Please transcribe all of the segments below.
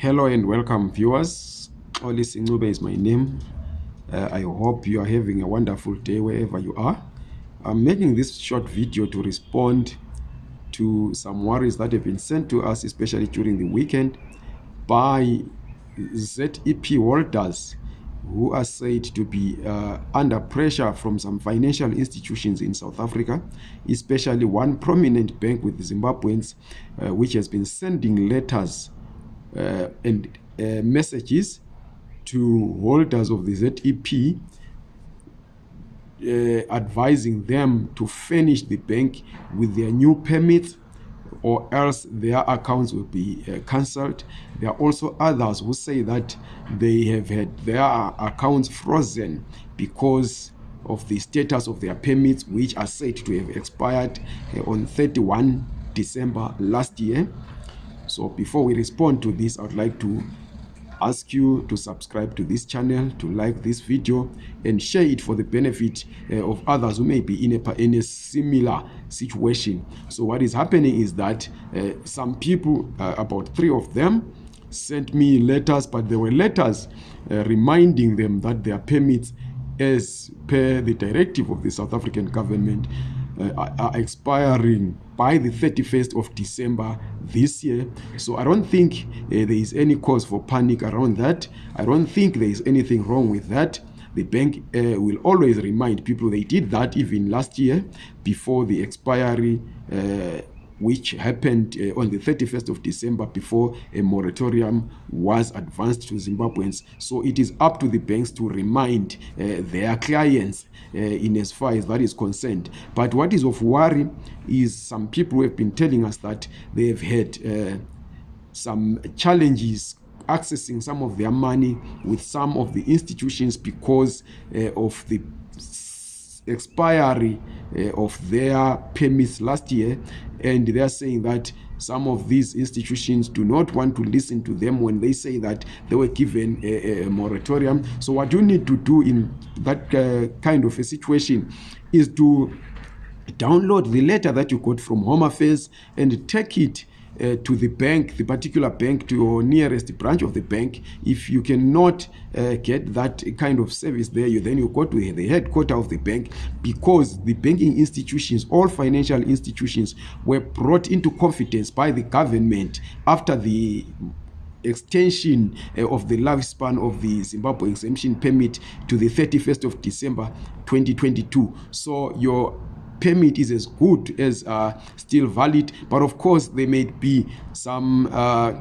Hello and welcome viewers. Oli Sincube is my name. Uh, I hope you are having a wonderful day wherever you are. I'm making this short video to respond to some worries that have been sent to us, especially during the weekend, by ZEP holders who are said to be uh, under pressure from some financial institutions in South Africa, especially one prominent bank with Zimbabweans, uh, which has been sending letters and uh, messages to holders of the ZEP uh, advising them to furnish the bank with their new permits or else their accounts will be uh, cancelled. There are also others who say that they have had their accounts frozen because of the status of their permits, which are said to have expired uh, on 31 December last year. So before we respond to this, I would like to ask you to subscribe to this channel, to like this video, and share it for the benefit uh, of others who may be in a, in a similar situation. So what is happening is that uh, some people, uh, about three of them, sent me letters, but there were letters reminding them that their permits as per the directive of the South African government uh, are expiring by the 31st of December this year. So I don't think uh, there is any cause for panic around that. I don't think there is anything wrong with that. The bank uh, will always remind people they did that even last year before the expiry uh, which happened uh, on the 31st of December before a moratorium was advanced to Zimbabweans. So it is up to the banks to remind uh, their clients uh, in as far as that is concerned. But what is of worry is some people who have been telling us that they have had uh, some challenges accessing some of their money with some of the institutions because uh, of the expiry uh, of their permits last year and they are saying that some of these institutions do not want to listen to them when they say that they were given a, a moratorium. So what you need to do in that uh, kind of a situation is to download the letter that you got from home affairs and take it uh, to the bank, the particular bank, to your nearest branch of the bank. If you cannot uh, get that kind of service there, you then you go to the headquarter of the bank because the banking institutions, all financial institutions, were brought into confidence by the government after the extension uh, of the lifespan of the Zimbabwe exemption permit to the 31st of December 2022. So your permit is as good as uh, still valid but of course there may be some uh,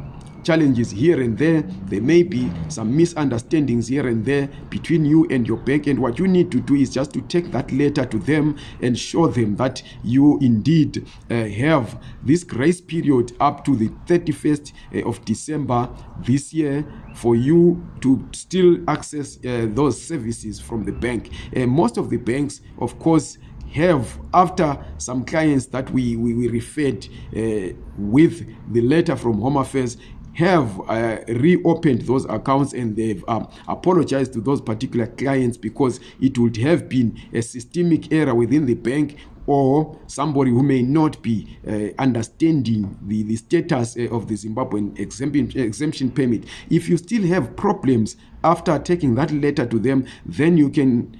challenges here and there. There may be some misunderstandings here and there between you and your bank and what you need to do is just to take that letter to them and show them that you indeed uh, have this grace period up to the 31st uh, of December this year for you to still access uh, those services from the bank. Uh, most of the banks of course have after some clients that we, we, we referred uh, with the letter from home affairs have uh, reopened those accounts and they've um, apologized to those particular clients because it would have been a systemic error within the bank or somebody who may not be uh, understanding the, the status uh, of the Zimbabwean exemption, exemption permit. If you still have problems after taking that letter to them, then you can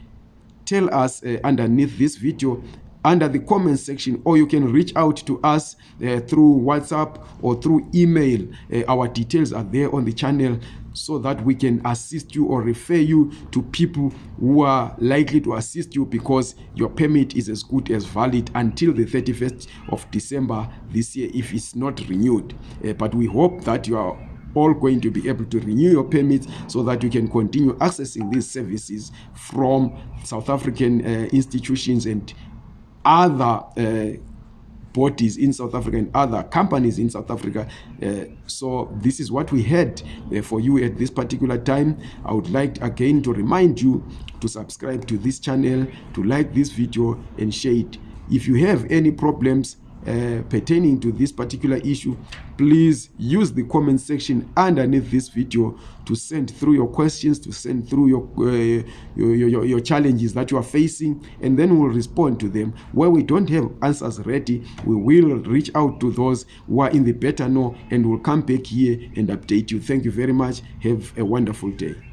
tell us uh, underneath this video under the comment section or you can reach out to us uh, through whatsapp or through email. Uh, our details are there on the channel so that we can assist you or refer you to people who are likely to assist you because your permit is as good as valid until the 31st of december this year if it's not renewed. Uh, but we hope that you are all going to be able to renew your permits so that you can continue accessing these services from South African uh, institutions and other uh, bodies in South Africa and other companies in South Africa. Uh, so this is what we had uh, for you at this particular time. I would like again to remind you to subscribe to this channel, to like this video and share it. If you have any problems, uh, pertaining to this particular issue please use the comment section underneath this video to send through your questions to send through your, uh, your, your, your challenges that you are facing and then we'll respond to them. Where we don't have answers ready we will reach out to those who are in the better know and will come back here and update you. Thank you very much. Have a wonderful day